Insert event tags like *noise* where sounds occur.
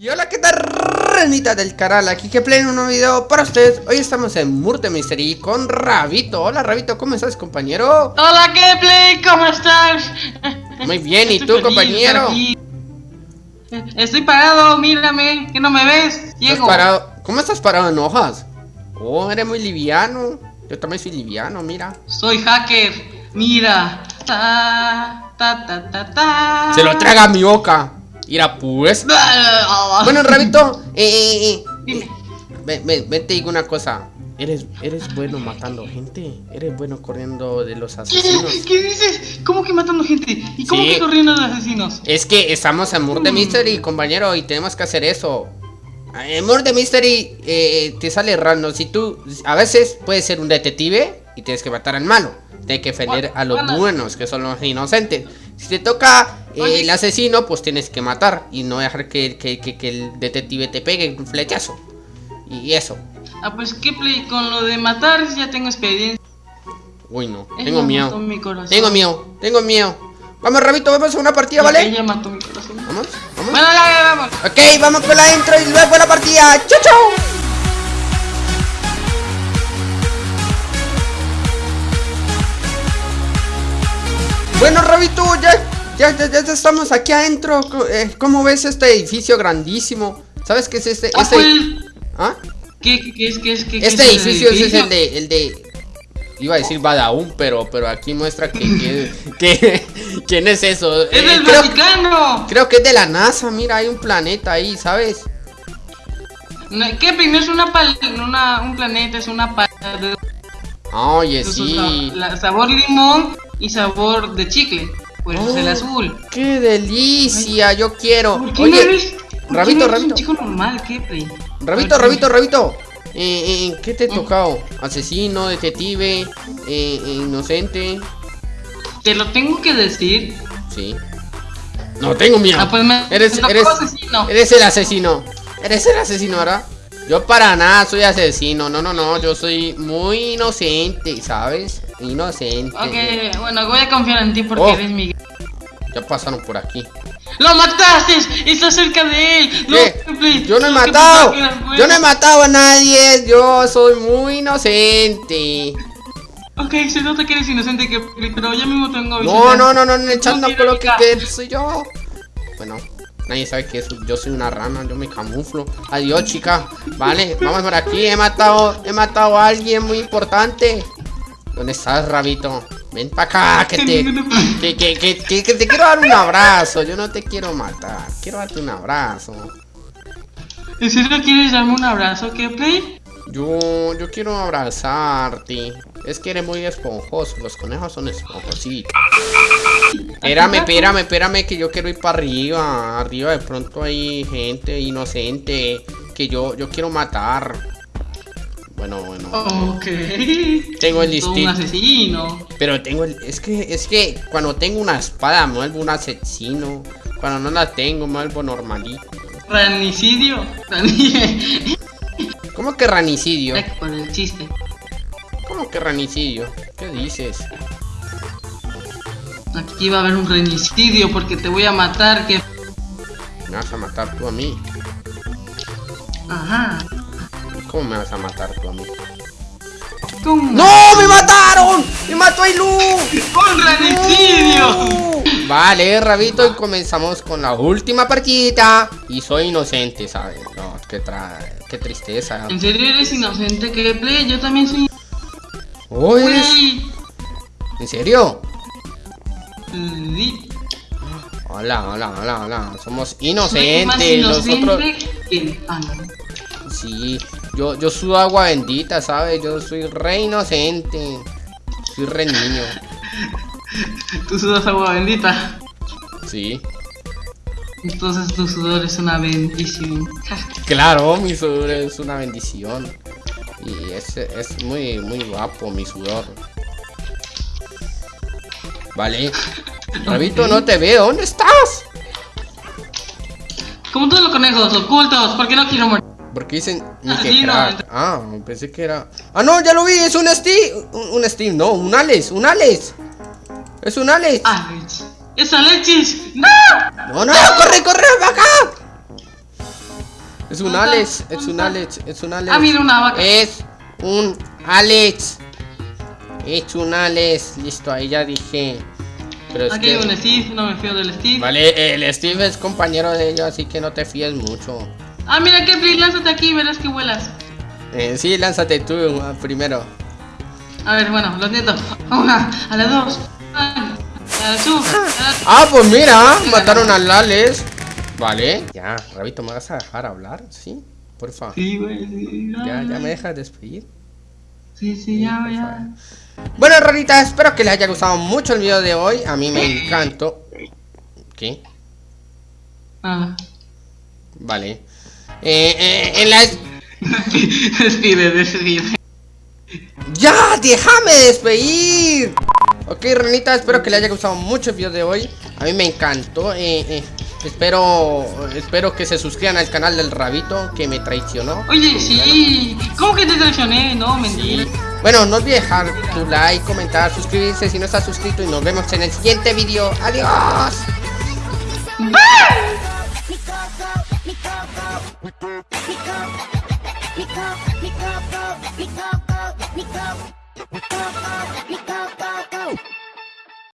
Y hola, ¿qué tal, ranita del canal? Aquí que play un nuevo video para ustedes Hoy estamos en Murder Mystery con Rabito Hola, Rabito, ¿cómo estás, compañero? Hola, ¿qué play? ¿Cómo estás? Muy bien, ¿y Estoy tú, feliz compañero? Estoy parado, mírame, que no me ves, ¿Estás ciego. parado? ¿Cómo estás parado en hojas? Oh, eres muy liviano Yo también soy liviano, mira Soy hacker, mira. Ta, ta, ta, ta, ta. Se lo traga a mi boca Mira, pues Bueno, Rabito, eh, eh, eh, Dime. Ven, ven, ven, te digo una cosa Eres, eres bueno matando gente Eres bueno corriendo de los ¿Qué, asesinos ¿Qué dices? ¿Cómo que matando gente? ¿Y cómo Sí. que corriendo de asesinos? Es que estamos en Murder Mm. Mystery, compañero, y tenemos que hacer eso. En Murder Mystery eh, te sale random. Si tú, a veces puedes ser un detective y tienes que matar al malo. Tienes que defender a los Bueno. buenos, que son los inocentes. Si te toca eh, el asesino, pues tienes que matar y no dejar que, que- que- que el detective te pegue un flechazo. Y eso. Ah, pues qué play, con lo de matar ya tengo experiencia. Uy, no. Ella Tengo miedo. Tengo miedo. Tengo miedo. Vamos, Rabito, vamos a una partida, ¿vale? Ella mató mi corazón. Vamos, vamos. Bueno, ya, ya, vamos. Ok, vamos con la intro y luego la partida. ¡Chau, chau! Bueno, Rabito, ya, ya, ya, ya estamos aquí adentro. Eh, ¿Cómo ves este edificio grandísimo? ¿Sabes qué es este? Ah, este ¿Ah? ¿Qué, qué, es, qué es, qué, Este edificio es el de, el de... Iba a decir Badaún, pero, pero aquí muestra que... que, *laughs* que- ¿Quién es eso? ¡Es Eh, del creo, Vaticano! creo que es de la NASA, mira, hay un planeta ahí, ¿sabes? No, ¿Qué play? No es una, pal una un planeta, es una paleta de Oye, sí. la- sabor limón y sabor de chicle. Por eso es el Oh, azul. ¡Qué delicia! Yo quiero. ¿Por qué no eres, por qué Rabito, no eres Rabito. un chico normal? ¿Qué, play? Rabito. Rabito, Rabito. Eh, eh, ¿Qué te he tocado? Asesino, detective, eh, eh, inocente. Te lo tengo que decir. Sí. No tengo miedo. Ah, pues me- eres, eres, asesino. eres el asesino. Eres el asesino, ¿verdad? Yo para nada soy asesino. No, no, no. Yo soy muy inocente, ¿sabes? Inocente. Ok, bueno, voy a confiar en ti porque Oh. eres mi. Ya pasaron por aquí. ¡Lo mataste! ¡Está cerca de él! ¡No, ¿Qué? Yo no he matado. Yo no he matado a nadie. Yo soy muy inocente. Ok, se nota que eres inocente, que, pero ya mismo tengo No, no, no, no, no, echando No con lo que, soy yo. Bueno, nadie sabe que soy- yo soy una rana, yo me camuflo. Adiós, chica. Vale, vamos por aquí. He matado, he matado a alguien muy importante. ¿Dónde estás, rabito? Ven para acá, que te, que, que, que, que- que te quiero dar un abrazo. Yo no te quiero matar. Quiero darte un abrazo. ¿En serio quieres darme un abrazo, play? Yo, yo quiero abrazarte. Es que eres muy esponjoso. Los conejos son esponjositos. Espérame, espérame, espérame, que yo quiero ir para arriba. Arriba de pronto hay gente inocente que yo, yo quiero matar. Bueno, bueno. Ok. Tengo el Todo un distinto. asesino. Pero tengo el. Es que, es que cuando tengo una espada me vuelvo un asesino. Cuando no la tengo me vuelvo normalito. Ranicidio. Rani- *laughs* ¿Cómo que ranicidio? Por el chiste. ¿Cómo que ranicidio? ¿Qué dices? Aquí va a haber un renicidio porque te voy a matar, que. ¿Me vas a matar tú a mí? Ajá. ¿Cómo me vas a matar tú a mí? ¡No! ¡Me mataron! ¡Me mató Ailu! ¡Un renicidio! ¡No! Vale, Rabito, y comenzamos con la última partida. Y soy inocente, ¿sabes? No, qué, tra... qué tristeza. ¿En serio eres inocente, que play? Yo también soy. Oh, eres-. ¿En serio? Sí. Hola, hola, hola, hola. Somos Soy más inocentes. inocente Nosotros. que- Ah, no. Sí, yo, yo sudo agua bendita, ¿sabes? Yo soy re inocente. Soy re niño. Tú sudas agua bendita. Sí. Entonces tu sudor es una bendición. Claro, mi sudor es una bendición. Y es, es muy, muy guapo mi sudor. Vale. *laughs* Rabito, no te veo. ¿Dónde estás? Como todos los conejos ocultos, porque no quiero morir. Porque dicen ni Ah, crack. Ah, pensé que era. Ah, no, ya lo vi. Es un Steve. Un, un Steve, no, un Alex. Un Alex. Es un Alex. Alex. ¡Es Alexis! ¡No! No, no, corre, corre, acá. Es un ¿Dónde Alex, es un ¿Dónde Alex, es un Alex. Ah, mira, una vaca. Es un Alex. Es un Alex. Listo, ahí ya dije. Pero es Aquí que... hay un Steve, no me fío del Steve. Vale, el Steve es compañero de ellos, así que no te fíes mucho. Ah, mira, Kepler, lánzate aquí, verás que vuelas. Eh, sí, lánzate tú ah, primero. A ver, bueno, lo siento. A *laughs* una, a las dos. A la su, a Ah, pues mira, mataron al Alex. Vale. Ya, Rabito, ¿me vas a dejar hablar? ¿Sí? Porfa. Sí, güey, sí. Ya, ya me dejas despedir. Sí, sí, ya, ya. Bueno, Rorita, espero que les haya gustado mucho el video de hoy. A mí me *laughs* encantó. ¿Qué? Ah. Vale. Eh, eh, en la... Despide, despide. ¡Ya! ¡Déjame despedir! Ok, Renita, espero que le haya gustado mucho el video de hoy. A mí me encantó. eh, eh, espero, espero que se suscriban al canal del Rabito que me traicionó. Oye, sí. ¿Cómo que te traicioné? No, mentira. Bueno, no olvides dejar tu like, comentar, suscribirse si no estás suscrito y nos vemos en el siguiente video. ¡Adiós! go, let me go, go, let me go, go, let me go. Go, go, let me go.